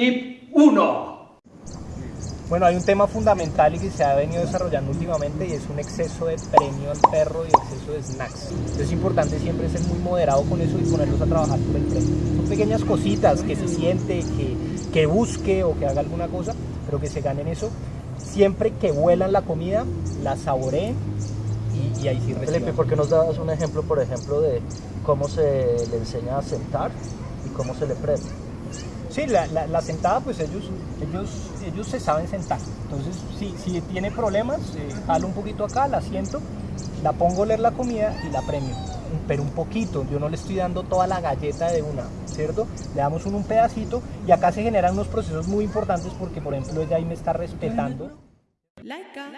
Tip 1. Bueno, hay un tema fundamental y que se ha venido desarrollando últimamente y es un exceso de premio al perro y exceso de snacks. Entonces es importante siempre ser muy moderado con eso y ponerlos a trabajar por el premio. Son pequeñas cositas que se siente, que, que busque o que haga alguna cosa, pero que se ganen eso. Siempre que vuelan la comida, la saboreen y, y ahí sí Felipe, reciban. ¿por qué nos das un ejemplo, por ejemplo, de cómo se le enseña a sentar y cómo se le premia? Sí, la, sentada, pues ellos, ellos, ellos se saben sentar. Entonces, si, tiene problemas, eh, un poquito acá, la siento, la pongo a oler la comida y la premio. Pero un poquito, yo no le estoy dando toda la galleta de una, ¿cierto? Le damos un, un pedacito y acá se generan unos procesos muy importantes porque, por ejemplo, ella ahí me está respetando. Laika.